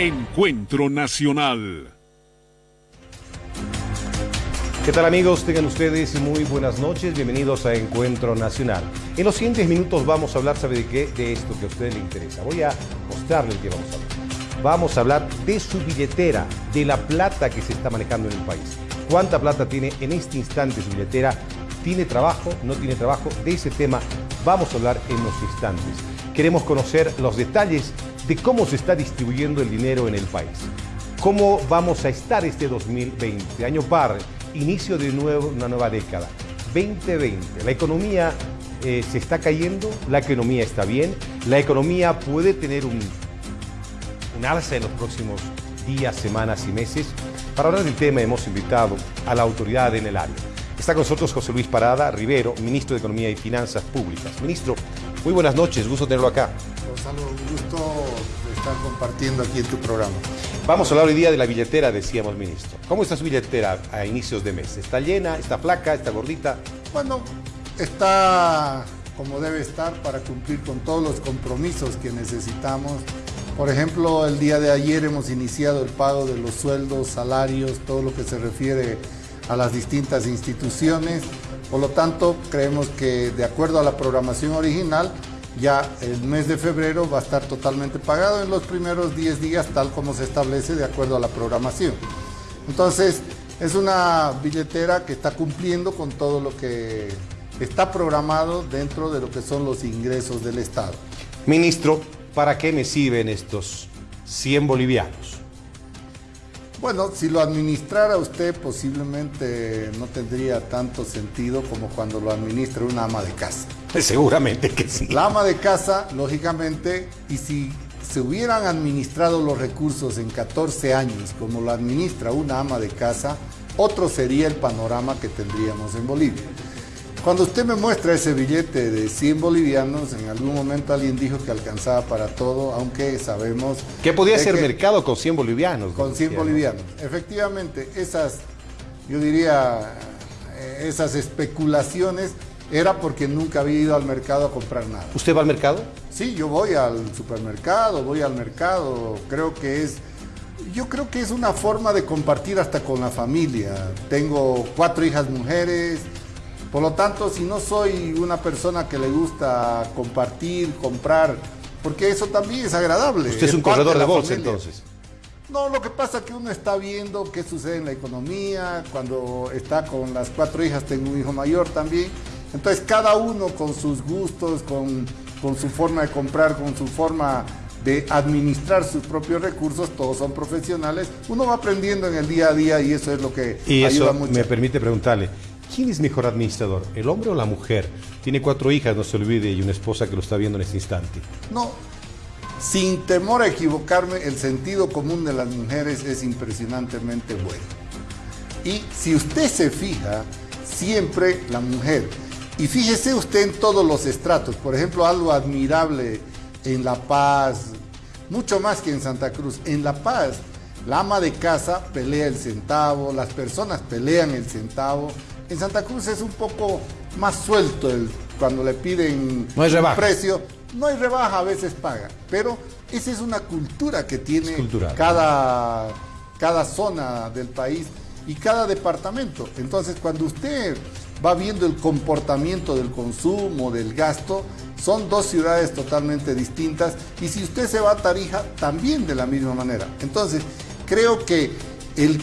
Encuentro Nacional. ¿Qué tal amigos? Tengan ustedes muy buenas noches, bienvenidos a Encuentro Nacional. En los siguientes minutos vamos a hablar, ¿sabe de qué? De esto que a ustedes les interesa. Voy a mostrarles qué vamos a hablar. Vamos a hablar de su billetera, de la plata que se está manejando en el país. ¿Cuánta plata tiene en este instante su billetera? ¿Tiene trabajo? ¿No tiene trabajo? De ese tema vamos a hablar en los instantes. Queremos conocer los detalles de cómo se está distribuyendo el dinero en el país. ¿Cómo vamos a estar este 2020? Año par, inicio de nuevo, una nueva década. 2020. La economía eh, se está cayendo, la economía está bien, la economía puede tener un, un alza en los próximos días, semanas y meses. Para hablar del tema hemos invitado a la autoridad en el área. Está con nosotros José Luis Parada Rivero, ministro de Economía y Finanzas Públicas. Ministro, muy buenas noches, gusto tenerlo acá. Gonzalo, un gusto estar compartiendo aquí en tu programa. Vamos a hablar hoy día de la billetera, decíamos, ministro. ¿Cómo está su billetera a inicios de mes? ¿Está llena? ¿Está flaca? ¿Está gordita? Bueno, está como debe estar para cumplir con todos los compromisos que necesitamos. Por ejemplo, el día de ayer hemos iniciado el pago de los sueldos, salarios, todo lo que se refiere a las distintas instituciones. Por lo tanto, creemos que de acuerdo a la programación original, ya el mes de febrero va a estar totalmente pagado en los primeros 10 días, tal como se establece de acuerdo a la programación. Entonces, es una billetera que está cumpliendo con todo lo que está programado dentro de lo que son los ingresos del Estado. Ministro, ¿para qué me sirven estos 100 bolivianos? Bueno, si lo administrara usted posiblemente no tendría tanto sentido como cuando lo administra una ama de casa. Seguramente que sí. La ama de casa, lógicamente, y si se hubieran administrado los recursos en 14 años como lo administra una ama de casa, otro sería el panorama que tendríamos en Bolivia. Cuando usted me muestra ese billete de 100 bolivianos, en algún momento alguien dijo que alcanzaba para todo, aunque sabemos... ¿Qué podía ser que- mercado con 100 bolivianos? Con 100 decía, ¿no? bolivianos. Efectivamente, esas, yo diría, eh, esas especulaciones era porque nunca había ido al mercado a comprar nada. ¿Usted va al mercado? Sí, yo voy al supermercado, voy al mercado, creo que es, yo creo que es una forma de compartir hasta con la familia. Tengo cuatro hijas mujeres, por lo tanto, si no soy una persona que le gusta compartir, comprar, porque eso también es agradable. Usted es un corredor de la bolsa familia. entonces. No, lo que pasa es que uno está viendo qué sucede en la economía, cuando está con las cuatro hijas, tengo un hijo mayor también. Entonces cada uno con sus gustos, con, con su forma de comprar, con su forma de administrar sus propios recursos, todos son profesionales, uno va aprendiendo en el día a día y eso es lo que Y ayuda eso mucho. me permite preguntarle, ¿quién es mejor administrador, el hombre o la mujer? Tiene cuatro hijas, no se olvide, y una esposa que lo está viendo en este instante. No, sin temor a equivocarme, el sentido común de las mujeres es impresionantemente bueno. Y si usted se fija, siempre la mujer, y fíjese usted en todos los estratos, por ejemplo, algo admirable en La Paz, mucho más que en Santa Cruz, en La Paz, la ama de casa pelea el centavo, las personas pelean el centavo, en Santa Cruz es un poco más suelto el, cuando le piden No hay un rebaja. precio, no hay rebaja, a veces paga, pero esa es una cultura que tiene cada, cada zona del país y cada departamento. Entonces, cuando usted va viendo el comportamiento del consumo, del gasto, son dos ciudades totalmente distintas y si usted se va a Tarija, también de la misma manera. Entonces, creo que el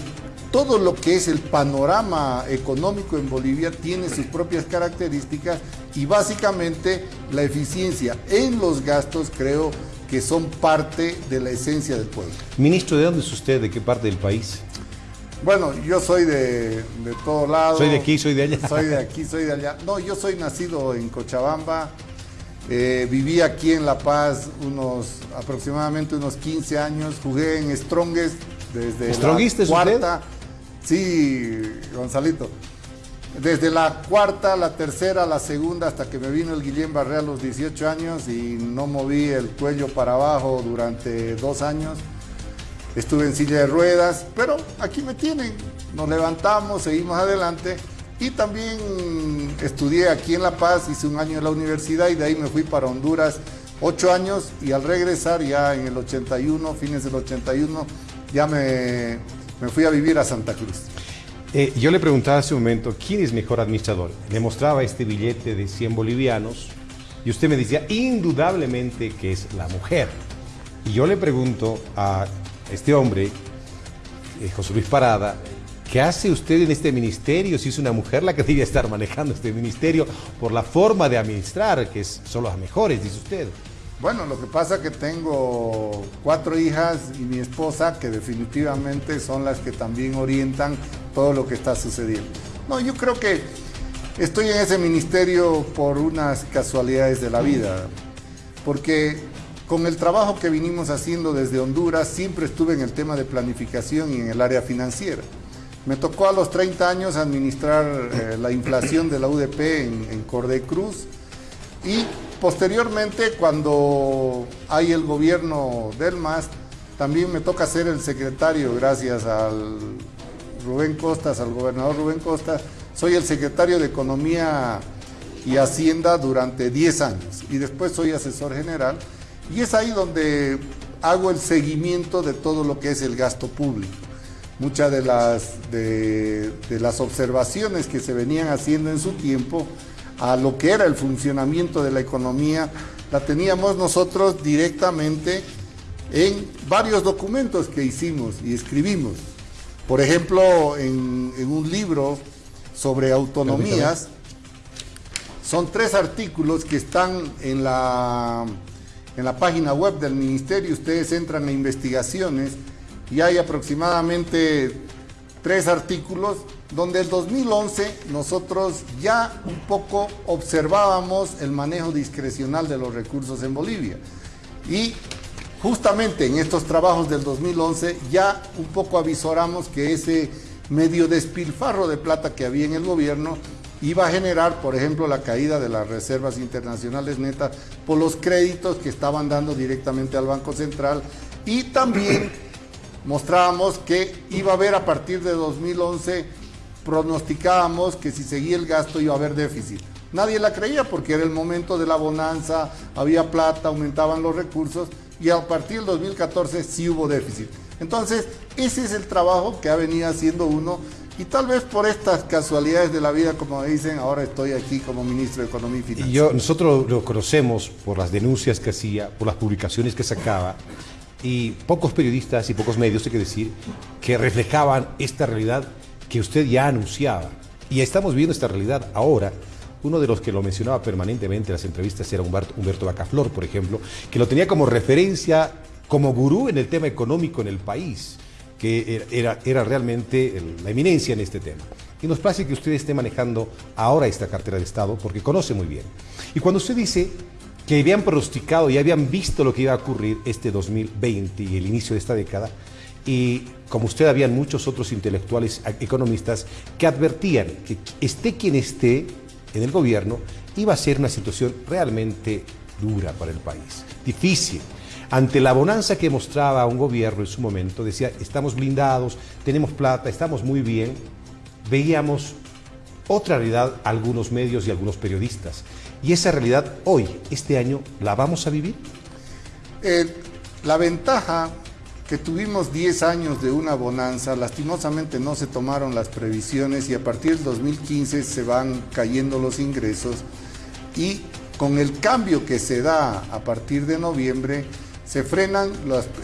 todo lo que es el panorama económico en Bolivia tiene sus propias características y básicamente la eficiencia en los gastos creo que son parte de la esencia del pueblo. Ministro, ¿de dónde es usted? ¿De qué parte del país? Bueno, yo soy de, de todo lado. Soy de aquí, soy de allá. Soy de aquí, soy de allá. No, yo soy nacido en Cochabamba. eh, viví aquí en La Paz unos aproximadamente unos 15 años. Jugué en Strongest desde ¿Strongista la es usted? Sí, Gonzalito. Desde la cuarta, la tercera, la segunda, hasta que me vino el Guillén Barré a los 18 años y no moví el cuello para abajo durante dos años. Estuve en silla de ruedas, pero aquí me tienen. Nos levantamos, seguimos adelante. Y también estudié aquí en La Paz, hice un año en la universidad y de ahí me fui para Honduras ocho años y al regresar ya en el 81, fines del 81, ya me, me fui a vivir a Santa Cruz. Eh, yo le preguntaba hace un momento, ¿quién es mejor administrador? Le mostraba este billete de 100 bolivianos y usted me decía indudablemente que es la mujer. Y yo le pregunto a este hombre, eh, José Luis Parada, ¿qué hace usted en este ministerio si es una mujer la que debe estar manejando este ministerio por la forma de administrar, que son las mejores, dice usted? Bueno, lo que pasa es que tengo cuatro hijas y mi esposa que definitivamente son las que también orientan todo lo que está sucediendo. No, yo creo que estoy en ese ministerio por unas casualidades de la vida, porque con el trabajo que vinimos haciendo desde Honduras siempre estuve en el tema de planificación y en el área financiera. Me tocó a los 30 años administrar eh, la inflación de la UDP en, en Cordecruz y Posteriormente, cuando hay el gobierno del MAS, también me toca ser el secretario, gracias al Rubén Costas, al gobernador Rubén Costas, soy el secretario de Economía y Hacienda durante 10 años y después soy asesor general y es ahí donde hago el seguimiento de todo lo que es el gasto público. Muchas de las, de, de las observaciones que se venían haciendo en su tiempo a lo que era el funcionamiento de la economía, la teníamos nosotros directamente en varios documentos que hicimos y escribimos. Por ejemplo, en, un libro sobre autonomías, son tres artículos que están en la, en la página web del ministerio. Ustedes entran a investigaciones y hay aproximadamente tres artículos donde el 2011 nosotros ya un poco observábamos el manejo discrecional de los recursos en Bolivia. Y justamente en estos trabajos del 2011 ya un poco avisoramos que ese medio despilfarro de plata que había en el gobierno iba a generar, por ejemplo, la caída de las reservas internacionales netas por los créditos que estaban dando directamente al Banco Central y también mostrábamos que iba a haber a partir de 2011 pronosticábamos que si seguía el gasto iba a haber déficit. Nadie la creía porque era el momento de la bonanza, había plata, aumentaban los recursos y a partir del 2014 sí hubo déficit. Entonces, ese es el trabajo que ha venido haciendo uno y tal vez por estas casualidades de la vida, como dicen, ahora estoy aquí como ministro de Economía y Finanzas. Y yo, nosotros lo conocemos por las denuncias que hacía, por las publicaciones que sacaba, y pocos periodistas y pocos medios, hay que decir, que reflejaban esta realidad que usted ya anunciaba. Y estamos viendo esta realidad ahora. Uno de los que lo mencionaba permanentemente en las entrevistas era Humberto, Humberto Bacaflor, por ejemplo, que lo tenía como referencia, como gurú en el tema económico en el país, que era, era realmente la eminencia en este tema. Y nos parece que usted esté manejando ahora esta cartera de Estado porque conoce muy bien. Y cuando usted dice que habían pronosticado y habían visto lo que iba a ocurrir este 2020 y el inicio de esta década, y como usted habían muchos otros intelectuales economistas que advertían que esté quien esté en el gobierno, iba a ser una situación realmente dura para el país, difícil. Ante la bonanza que mostraba un gobierno en su momento, decía, estamos blindados, tenemos plata, estamos muy bien, veíamos otra realidad algunos medios y algunos periodistas. Y esa realidad hoy, este año, ¿la vamos a vivir? Eh, la ventaja que tuvimos 10 años de una bonanza, lastimosamente no se tomaron las previsiones y a partir del 2015 se van cayendo los ingresos y con el cambio que se da a partir de noviembre se frenan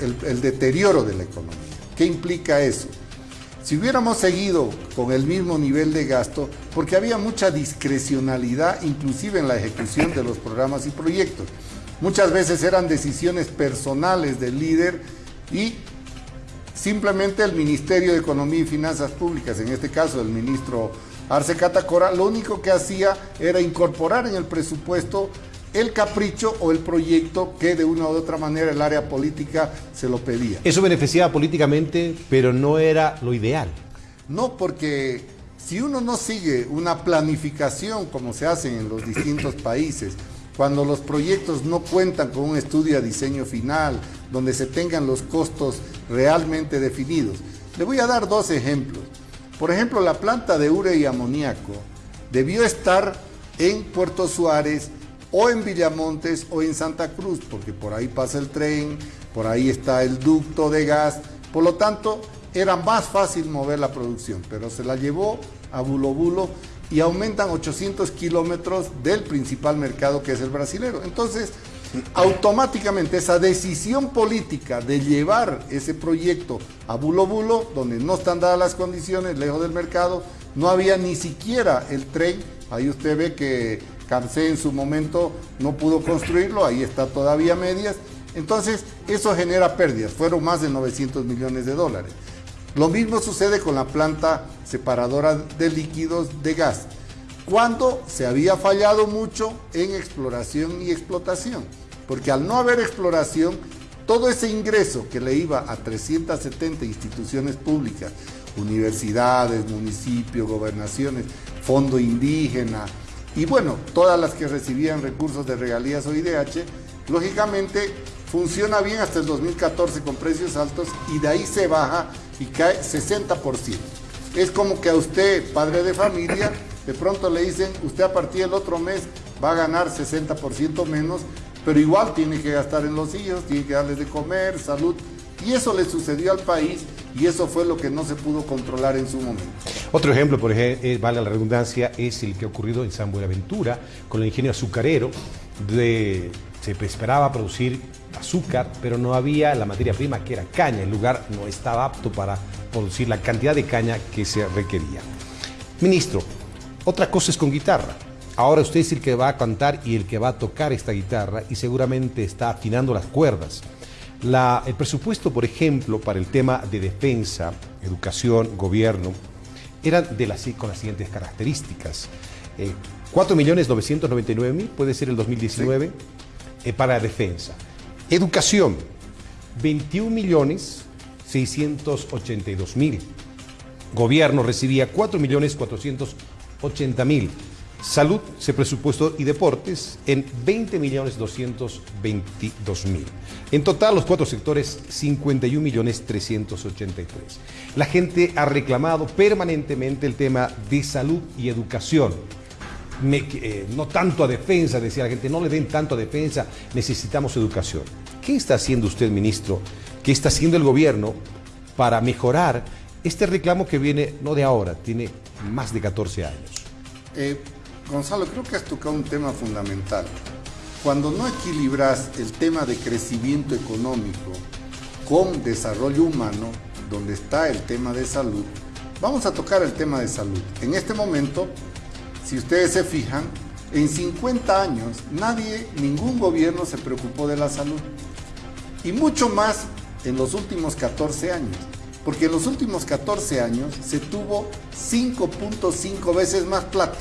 el, el deterioro de la economía. ¿Qué implica eso? Si hubiéramos seguido con el mismo nivel de gasto, porque había mucha discrecionalidad inclusive en la ejecución de los programas y proyectos. Muchas veces eran decisiones personales del líder y simplemente el Ministerio de Economía y Finanzas Públicas, en este caso el ministro Arce Catacora, lo único que hacía era incorporar en el presupuesto el capricho o el proyecto que de una u otra manera el área política se lo pedía. Eso beneficiaba políticamente, pero no era lo ideal. No, porque si uno no sigue una planificación como se hace en los distintos países, cuando los proyectos no cuentan con un estudio de diseño final, donde se tengan los costos realmente definidos. Le voy a dar dos ejemplos. Por ejemplo, la planta de ure y amoníaco debió estar en Puerto Suárez o en Villamontes o en Santa Cruz, porque por ahí pasa el tren, por ahí está el ducto de gas, por lo tanto era más fácil mover la producción, pero se la llevó a Bulo Bulo y aumentan 800 kilómetros del principal mercado que es el brasilero. Entonces, automáticamente esa decisión política de llevar ese proyecto a Bulo Bulo, donde no están dadas las condiciones, lejos del mercado, no había ni siquiera el tren, ahí usted ve que Cansé en su momento no pudo construirlo, ahí está todavía medias, entonces eso genera pérdidas, fueron más de 900 millones de dólares. Lo mismo sucede con la planta separadora de líquidos de gas, cuando se había fallado mucho en exploración y explotación, porque al no haber exploración, todo ese ingreso que le iba a 370 instituciones públicas, universidades, municipios, gobernaciones, fondo indígena, y bueno, todas las que recibían recursos de regalías o IDH, lógicamente funciona bien hasta el 2014 con precios altos y de ahí se baja y cae 60%. Es como que a usted, padre de familia, de pronto le dicen, usted a partir del otro mes va a ganar 60% menos, pero igual tiene que gastar en los hijos, tiene que darles de comer, salud. Y eso le sucedió al país y eso fue lo que no se pudo controlar en su momento. Otro ejemplo, por ejemplo, eh, vale la redundancia, es el que ha ocurrido en San Buenaventura con el ingenio azucarero. De, se esperaba producir azúcar, pero no había la materia prima que era caña. El lugar no estaba apto para producir la cantidad de caña que se requería. Ministro, otra cosa es con guitarra. Ahora usted es el que va a cantar y el que va a tocar esta guitarra y seguramente está afinando las cuerdas. el presupuesto, por ejemplo, para el tema de defensa, educación, gobierno, era de las, con las siguientes características. Eh, 4.999.000 puede ser el 2019 eh, para defensa. Educación, 21.682.000. Gobierno recibía 4.480.000. Salud se presupuestó y deportes en 20.222.000. En total, los cuatro sectores, 51.383. La gente ha reclamado permanentemente el tema de salud y educación. Eh, no tanto a defensa, decía la gente, no le den tanto a defensa, necesitamos educación. ¿Qué está haciendo usted, ministro? ¿Qué está haciendo el gobierno para mejorar este reclamo que viene no de ahora, tiene más de 14 años? Eh, Gonzalo, creo que has tocado un tema fundamental. Cuando no equilibras el tema de crecimiento económico con desarrollo humano, donde está el tema de salud, vamos a tocar el tema de salud. En este momento, si ustedes se fijan, en 50 años nadie, ningún gobierno se preocupó de la salud. Y mucho más en los últimos 14 años. Porque en los últimos 14 años se tuvo 5.5 veces más plata.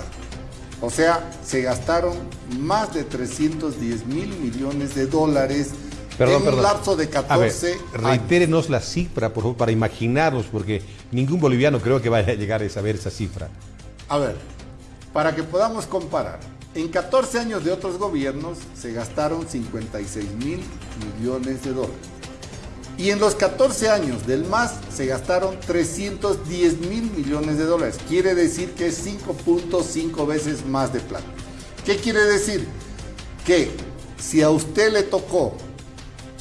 O sea, se gastaron más de 310 mil millones de dólares en un lapso de 14 a Reitérenos la cifra, por favor, para imaginarnos, porque ningún boliviano creo que vaya a llegar a saber esa cifra. A ver, para que podamos comparar, en 14 años de otros gobiernos se gastaron 56 mil millones de dólares. Y en los 14 años del MAS se gastaron 310 mil millones de dólares. Quiere decir que es 5.5 veces más de plata. ¿Qué quiere decir? Que si a usted le tocó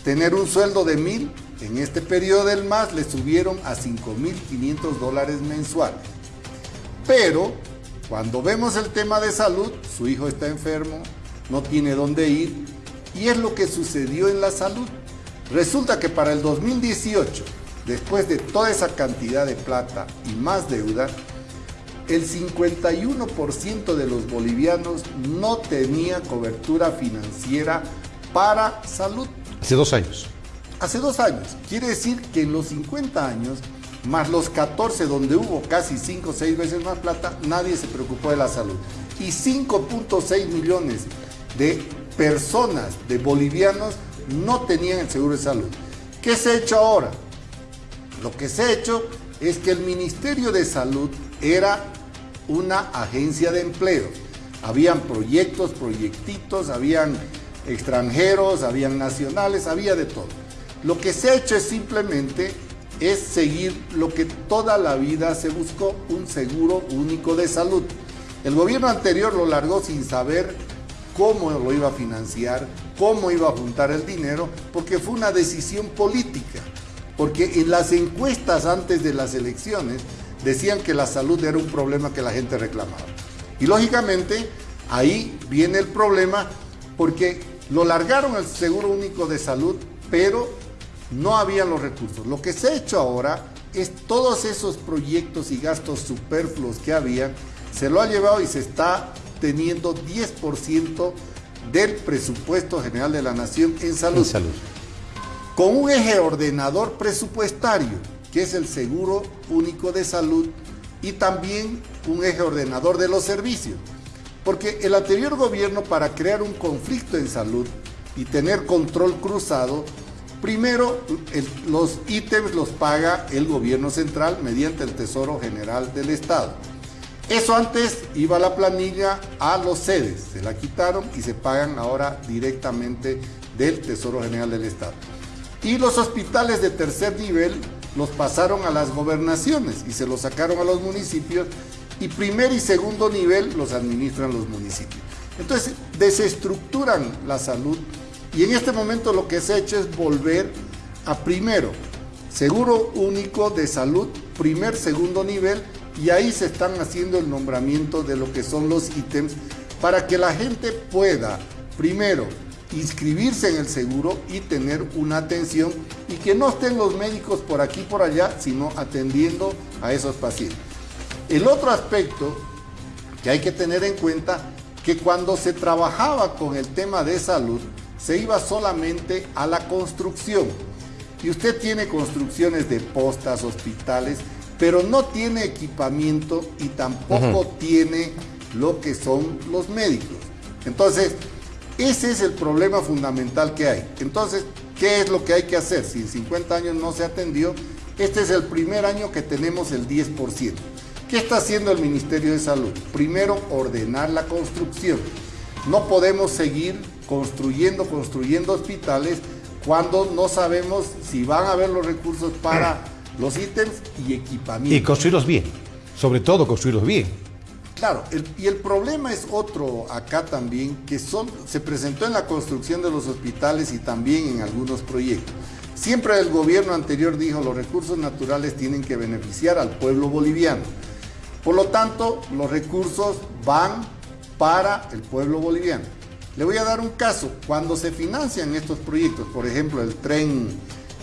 tener un sueldo de mil, en este periodo del MAS le subieron a 5.500 dólares mensuales. Pero cuando vemos el tema de salud, su hijo está enfermo, no tiene dónde ir, y es lo que sucedió en la salud. Resulta que para el 2018, después de toda esa cantidad de plata y más deuda, el 51% de los bolivianos no tenía cobertura financiera para salud. Hace dos años. Hace dos años. Quiere decir que en los 50 años, más los 14 donde hubo casi 5 o 6 veces más plata, nadie se preocupó de la salud. Y 5.6 millones de personas, de bolivianos, no tenían el seguro de salud. ¿Qué se ha hecho ahora? Lo que se ha hecho es que el Ministerio de Salud era una agencia de empleo. Habían proyectos, proyectitos, habían extranjeros, habían nacionales, había de todo. Lo que se ha hecho es simplemente es seguir lo que toda la vida se buscó, un seguro único de salud. El gobierno anterior lo largó sin saber cómo lo iba a financiar, cómo iba a juntar el dinero, porque fue una decisión política. Porque en las encuestas antes de las elecciones decían que la salud era un problema que la gente reclamaba. Y lógicamente ahí viene el problema porque lo largaron el Seguro Único de Salud, pero no había los recursos. Lo que se ha hecho ahora es todos esos proyectos y gastos superfluos que había, se lo ha llevado y se está teniendo 10% del presupuesto general de la nación en salud. En salud. Con un eje ordenador presupuestario, que es el Seguro Único de Salud, y también un eje ordenador de los servicios. Porque el anterior gobierno, para crear un conflicto en salud y tener control cruzado, Primero, los ítems los paga el gobierno central mediante el Tesoro General del Estado. Eso antes iba la planilla a los sedes, se la quitaron y se pagan ahora directamente del Tesoro General del Estado. Y los hospitales de tercer nivel los pasaron a las gobernaciones y se los sacaron a los municipios y primer y segundo nivel los administran los municipios. Entonces desestructuran la salud y en este momento lo que se ha hecho es volver a primero, seguro único de salud, primer, segundo nivel, y ahí se están haciendo el nombramiento de lo que son los ítems para que la gente pueda, primero, inscribirse en el seguro y tener una atención y que no estén los médicos por aquí por allá, sino atendiendo a esos pacientes. El otro aspecto que hay que tener en cuenta, que cuando se trabajaba con el tema de salud, se iba solamente a la construcción. Y usted tiene construcciones de postas, hospitales, pero no tiene equipamiento y tampoco tiene lo que son los médicos. Entonces, ese es el problema fundamental que hay. Entonces, ¿qué es lo que hay que hacer? Si en 50 años no se atendió, este es el primer año que tenemos el 10%. ¿Qué está haciendo el Ministerio de Salud? Primero, ordenar la construcción. No podemos seguir construyendo, construyendo hospitales cuando no sabemos si van a haber los recursos para los ítems y equipamiento. Y construirlos bien, sobre todo construirlos bien. Claro, y el problema es otro acá también, que son, se presentó en la construcción de los hospitales y también en algunos proyectos. Siempre el gobierno anterior dijo los recursos naturales tienen que beneficiar al pueblo boliviano. Por lo tanto, los recursos van para el pueblo boliviano. Le voy a dar un caso. Cuando se financian estos proyectos, por ejemplo, el tren,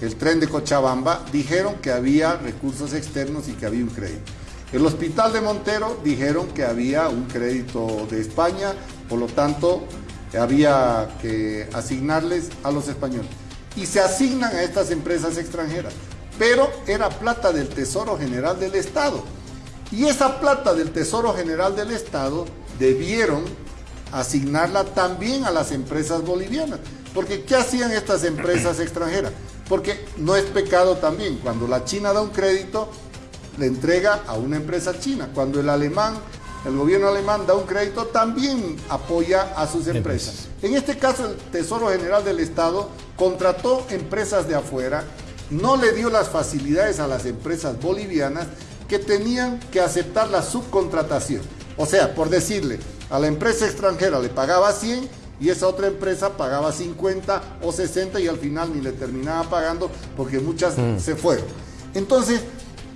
el tren de Cochabamba, dijeron que había recursos externos y que había un crédito. El hospital de Montero dijeron que había un crédito de España, por lo tanto había que asignarles a los españoles. Y se asignan a estas empresas extranjeras. Pero era plata del Tesoro General del Estado. Y esa plata del Tesoro General del Estado debieron asignarla también a las empresas bolivianas. Porque ¿qué hacían estas empresas extranjeras? Porque no es pecado también. Cuando la China da un crédito, le entrega a una empresa china. Cuando el alemán, el gobierno alemán da un crédito, también apoya a sus empresas. En este caso, el Tesoro General del Estado contrató empresas de afuera, no le dio las facilidades a las empresas bolivianas que tenían que aceptar la subcontratación. O sea, por decirle, a la empresa extranjera le pagaba 100 y esa otra empresa pagaba 50 o 60 y al final ni le terminaba pagando porque muchas mm. se fueron. Entonces,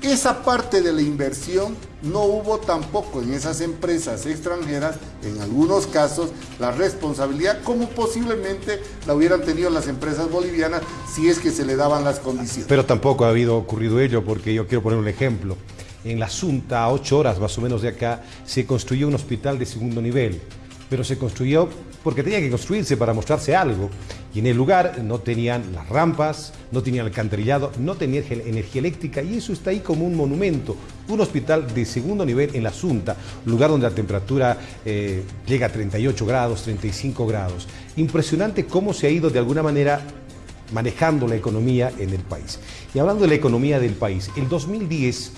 esa parte de la inversión no hubo tampoco en esas empresas extranjeras, en algunos casos, la responsabilidad como posiblemente la hubieran tenido las empresas bolivianas si es que se le daban las condiciones. Pero tampoco ha habido ocurrido ello porque yo quiero poner un ejemplo en la Asunta, a ocho horas más o menos de acá, se construyó un hospital de segundo nivel, pero se construyó porque tenía que construirse para mostrarse algo. Y en el lugar no tenían las rampas, no tenían alcantarillado, no tenían energía eléctrica y eso está ahí como un monumento. Un hospital de segundo nivel en la Asunta, lugar donde la temperatura eh, llega a 38 grados, 35 grados. Impresionante cómo se ha ido de alguna manera manejando la economía en el país. Y hablando de la economía del país, el 2010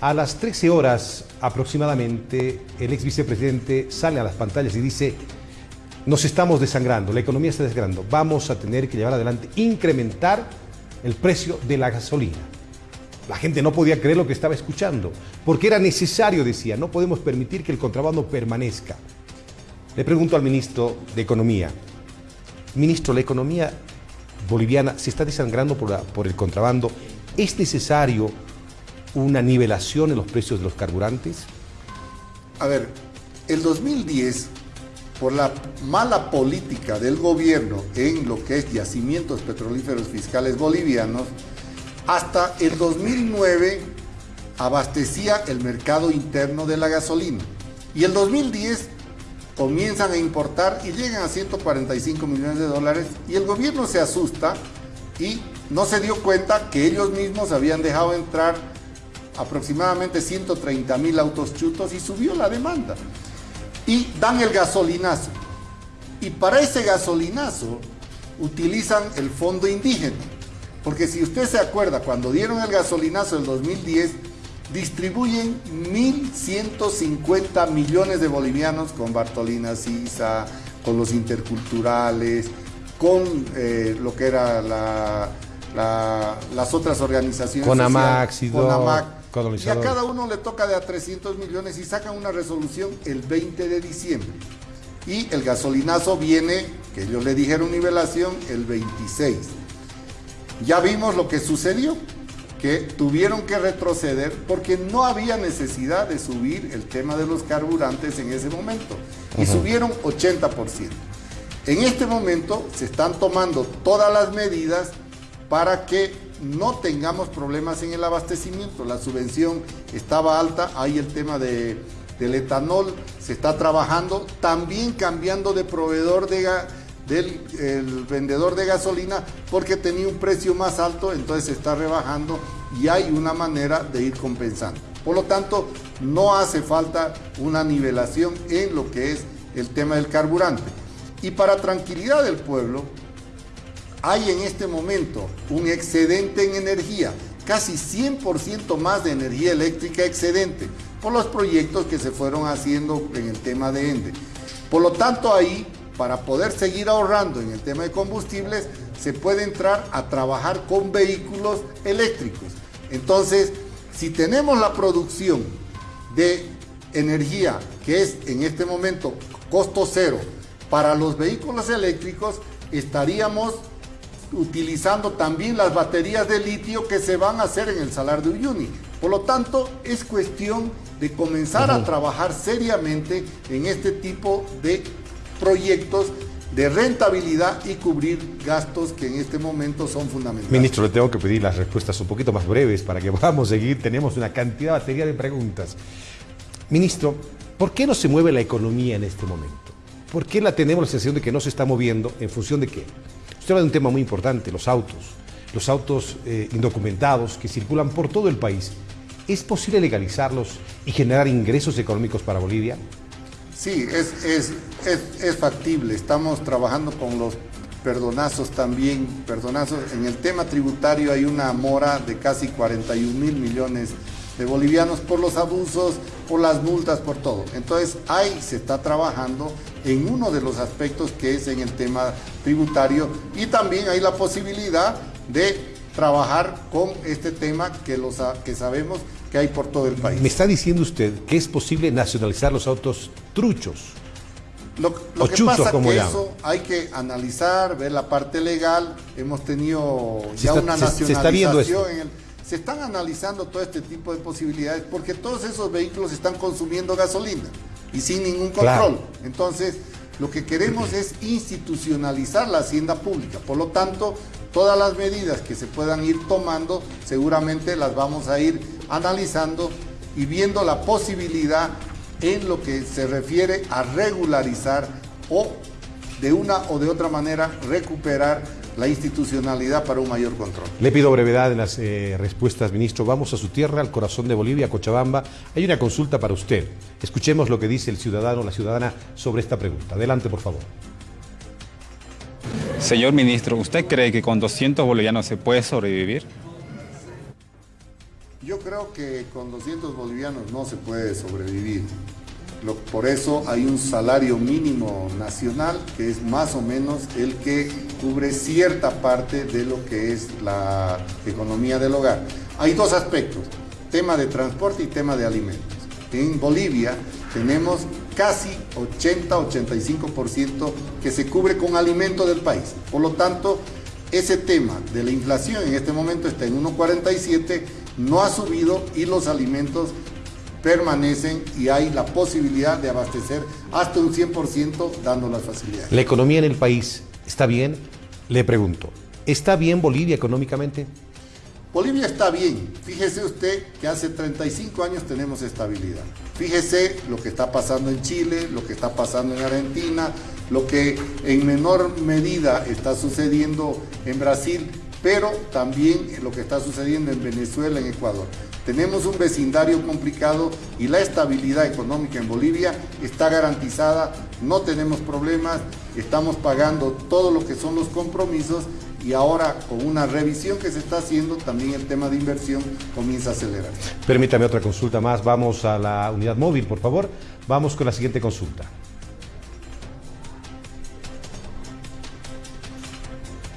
a las 13 horas aproximadamente, el ex vicepresidente sale a las pantallas y dice, nos estamos desangrando, la economía está desangrando, vamos a tener que llevar adelante, incrementar el precio de la gasolina. La gente no podía creer lo que estaba escuchando, porque era necesario, decía, no podemos permitir que el contrabando permanezca. Le pregunto al ministro de Economía. Ministro, la economía boliviana se está desangrando por, por el contrabando. ¿Es necesario una nivelación en los precios de los carburantes? A ver, el 2010, por la mala política del gobierno en lo que es yacimientos petrolíferos fiscales bolivianos, hasta el 2009 abastecía el mercado interno de la gasolina. Y el 2010 comienzan a importar y llegan a 145 millones de dólares y el gobierno se asusta y no se dio cuenta que ellos mismos habían dejado entrar aproximadamente 130 mil autos chutos y subió la demanda. Y dan el gasolinazo. Y para ese gasolinazo utilizan el fondo indígena. Porque si usted se acuerda, cuando dieron el gasolinazo en 2010, distribuyen 1.150 millones de bolivianos con Bartolina Sisa, con los interculturales, con eh, lo que era las otras organizaciones. Con AMAC, con AMAC. Y a cada uno le toca de a 300 millones y sacan una resolución el 20 de diciembre. Y el gasolinazo viene, que ellos le dijeron nivelación, el 26. Ya vimos lo que sucedió que tuvieron que retroceder porque no había necesidad de subir el tema de los carburantes en ese momento y subieron 80%. En este momento se están tomando todas las medidas para que no tengamos problemas en el abastecimiento. La subvención estaba alta, hay el tema de, del etanol, se está trabajando, también cambiando de proveedor de, del vendedor de gasolina porque tenía un precio más alto, entonces se está rebajando y hay una manera de ir compensando. Por lo tanto, no hace falta una nivelación en lo que es el tema del carburante. Y para tranquilidad del pueblo, hay en este momento un excedente en energía, casi 100% más de energía eléctrica excedente, por los proyectos que se fueron haciendo en el tema de ENDE. Por lo tanto, ahí para poder seguir ahorrando en el tema de combustibles, se puede entrar a trabajar con vehículos eléctricos. Entonces, si tenemos la producción de energía, que es en este momento costo cero, para los vehículos eléctricos, estaríamos utilizando también las baterías de litio que se van a hacer en el Salar de Uyuni. Por lo tanto, es cuestión de comenzar a trabajar seriamente en este tipo de proyectos de rentabilidad y cubrir gastos que en este momento son fundamentales. Ministro, le tengo que pedir las respuestas un poquito más breves para que podamos seguir. Tenemos una cantidad batería de preguntas. Ministro, ¿por qué no se mueve la economía en este momento? ¿Por qué la tenemos la sensación de que no se está moviendo? ¿En función de qué? Usted habla de un tema muy importante, los autos. Los autos eh, indocumentados que circulan por todo el país. ¿Es posible legalizarlos y generar ingresos económicos para Bolivia? Sí, es, es, es, factible. Estamos trabajando con los perdonazos también. Perdonazos. En el tema tributario hay una mora de casi 41 mil millones de bolivianos por los abusos, por las multas, por todo. Entonces ahí se está trabajando en uno de los aspectos que es en el tema tributario y también hay la posibilidad de trabajar con este tema que, los, que sabemos que hay por todo el país. Me está diciendo usted que es posible nacionalizar los autos truchos. Lo, que pasa como que eso hay que analizar, ver la parte legal. Hemos tenido ya una nacionalización. Se, se están analizando todo este tipo de posibilidades porque todos esos vehículos están consumiendo gasolina y sin ningún control. Entonces, lo que queremos es institucionalizar la hacienda pública. Por lo tanto, todas las medidas que se puedan ir tomando, seguramente las vamos a ir analizando y viendo la posibilidad en lo que se refiere a regularizar o de una o de otra manera recuperar la institucionalidad para un mayor control. Le pido brevedad en las eh, respuestas, ministro. Vamos a su tierra, al corazón de Bolivia, Cochabamba. Hay una consulta para usted. Escuchemos lo que dice el ciudadano o la ciudadana sobre esta pregunta. Adelante, por favor. Señor ministro, ¿usted cree que con 200 bolivianos se puede sobrevivir? Yo creo que con 200 bolivianos no se puede sobrevivir. Por eso hay un salario mínimo nacional que es más o menos el que cubre cierta parte de lo que es la economía del hogar. Hay dos aspectos, tema de transporte y tema de alimentos. En Bolivia tenemos casi 80-85% que se cubre con alimento del país. Por lo tanto, ese tema de la inflación en este momento está en 1,47, no ha subido y los alimentos permanecen y hay la posibilidad de abastecer hasta un 100% dando las facilidades. ¿La economía en el país está bien? Le pregunto, ¿está bien Bolivia económicamente? Bolivia está bien. Fíjese usted que hace 35 años tenemos estabilidad. Fíjese lo que está pasando en Chile, lo que está pasando en Argentina, lo que en menor medida está sucediendo en Brasil, pero también lo que está sucediendo en Venezuela, en Ecuador. Tenemos un vecindario complicado y la estabilidad económica en Bolivia está garantizada, no tenemos problemas, estamos pagando todo lo que son los compromisos y ahora con una revisión que se está haciendo, también el tema de inversión comienza a acelerar. Permítame otra consulta más. Vamos a la unidad móvil, por favor. Vamos con la siguiente consulta.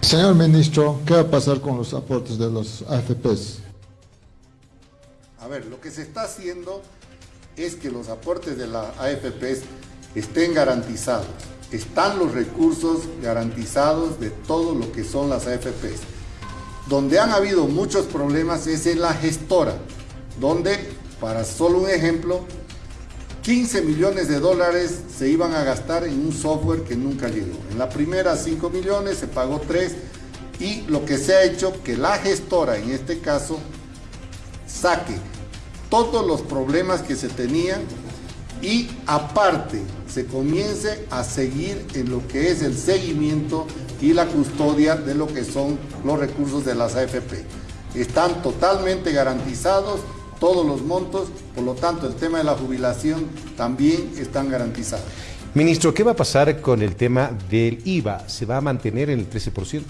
Señor ministro, ¿qué va a pasar con los aportes de los AFPs? Ver, lo que se está haciendo es que los aportes de las AFPs estén garantizados están los recursos garantizados de todo lo que son las AFPs. Donde han habido muchos problemas es en la gestora, donde, para solo un ejemplo, 15 millones de dólares se iban a gastar en un software que nunca llegó. En la primera 5 millones, se pagó 3 y lo que se ha hecho que la gestora, en este caso, saque todos los problemas que se tenían y aparte se comience a seguir en lo que es el seguimiento y la custodia de lo que son los recursos de las AFP. Están totalmente garantizados todos los montos, por lo tanto el tema de la jubilación también están garantizados. Ministro, ¿qué va a pasar con el tema del IVA? ¿Se va a mantener en el 13%?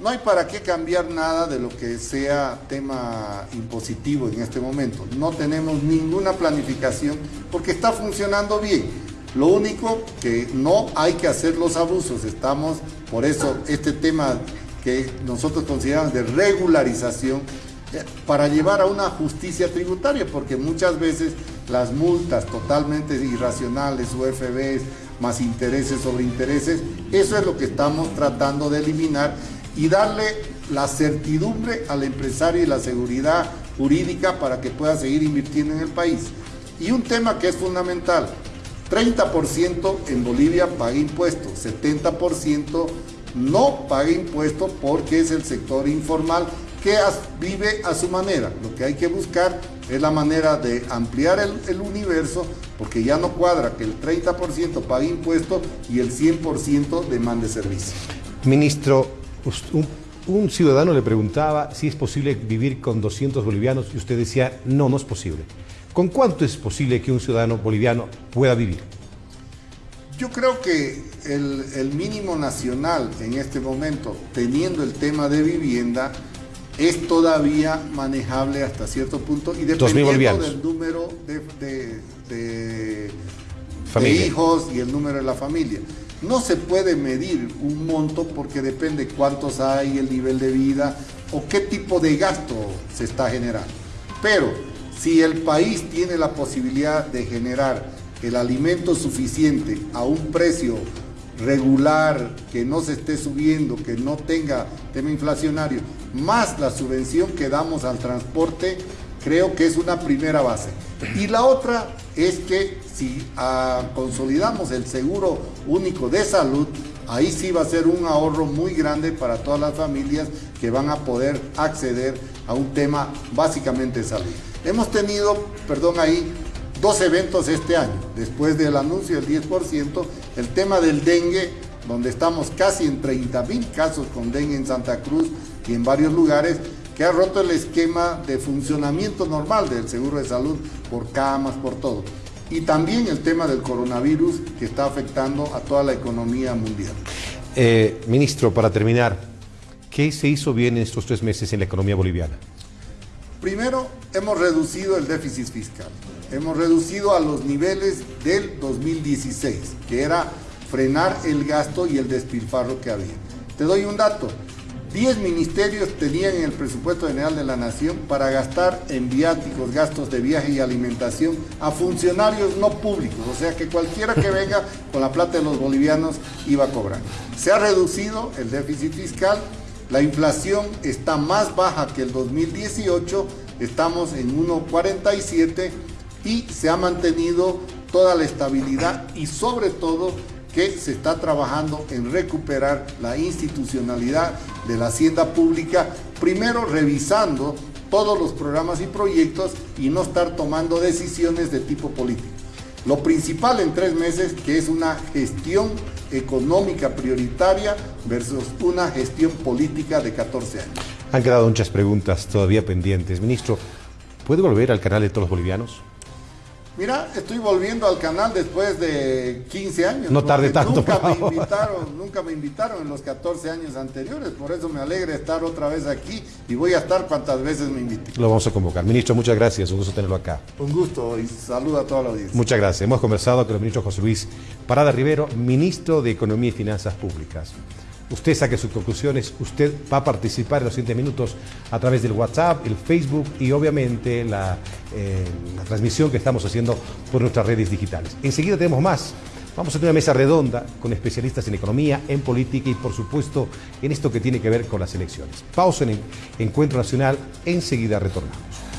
No hay para qué cambiar nada de lo que sea tema impositivo en este momento. No tenemos ninguna planificación porque está funcionando bien. Lo único que no hay que hacer los abusos. Estamos, por eso, este tema que nosotros consideramos de regularización eh, para llevar a una justicia tributaria, porque muchas veces las multas totalmente irracionales, UFBs, más intereses sobre intereses, eso es lo que estamos tratando de eliminar y darle la certidumbre al empresario y la seguridad jurídica para que pueda seguir invirtiendo en el país. Y un tema que es fundamental, 30% en Bolivia paga impuestos, 70% no paga impuestos porque es el sector informal que vive a su manera. Lo que hay que buscar es la manera de ampliar el, universo porque ya no cuadra que el 30% pague impuestos y el 100% demande servicio. Ministro, un, ciudadano le preguntaba si es posible vivir con 200 bolivianos y usted decía, no, no es posible. ¿Con cuánto es posible que un ciudadano boliviano pueda vivir? Yo creo que el, mínimo nacional en este momento, teniendo el tema de vivienda, es todavía manejable hasta cierto punto y dependiendo del número de, de hijos y el número de la familia. No se puede medir un monto porque depende cuántos hay, el nivel de vida o qué tipo de gasto se está generando. Pero si el país tiene la posibilidad de generar el alimento suficiente a un precio regular, que no se esté subiendo, que no tenga tema inflacionario, más la subvención que damos al transporte, creo que es una primera base. Y la otra es que si ah, consolidamos el seguro único de salud, ahí sí va a ser un ahorro muy grande para todas las familias que van a poder acceder a un tema básicamente de salud. Hemos tenido, perdón ahí, dos eventos este año, después del anuncio del 10%, el tema del dengue, donde estamos casi en 30 mil casos con dengue en Santa Cruz y en varios lugares, que ha roto el esquema de funcionamiento normal del seguro de salud por camas, por todo. Y también el tema del coronavirus que está afectando a toda la economía mundial. Eh, ministro, para terminar, ¿qué se hizo bien en estos tres meses en la economía boliviana? Primero, hemos reducido el déficit fiscal. Hemos reducido a los niveles del 2016, que era frenar el gasto y el despilfarro que había. Te doy un dato. 10 ministerios tenían en el presupuesto general de la nación para gastar en viáticos, gastos de viaje y alimentación a funcionarios no públicos, o sea que cualquiera que venga con la plata de los bolivianos iba a cobrar. Se ha reducido el déficit fiscal, la inflación está más baja que el 2018, estamos en 1,47 y se ha mantenido toda la estabilidad y sobre todo que se está trabajando en recuperar la institucionalidad de la hacienda pública, primero revisando todos los programas y proyectos y no estar tomando decisiones de tipo político. Lo principal en tres meses, que es una gestión económica prioritaria versus una gestión política de 14 años. Han quedado muchas preguntas todavía pendientes. Ministro, ¿puede volver al canal de todos los bolivianos? Mira, estoy volviendo al canal después de 15 años. No tarde tanto, Nunca me favor. invitaron, nunca me invitaron en los 14 años anteriores, por eso me alegra estar otra vez aquí y voy a estar cuantas veces me inviten. Lo vamos a convocar. Ministro, muchas gracias. Un gusto tenerlo acá. Un gusto y saludo a toda la audiencia. Muchas gracias. Hemos conversado con el ministro José Luis Parada Rivero, ministro de Economía y Finanzas Públicas. Usted saque sus conclusiones, usted va a participar en los siguientes minutos a través del WhatsApp, el Facebook y obviamente la, eh, la transmisión que estamos haciendo por nuestras redes digitales. Enseguida tenemos más. Vamos a tener una mesa redonda con especialistas en economía, en política y por supuesto en esto que tiene que ver con las elecciones. Pausa en el Encuentro Nacional, enseguida retornamos.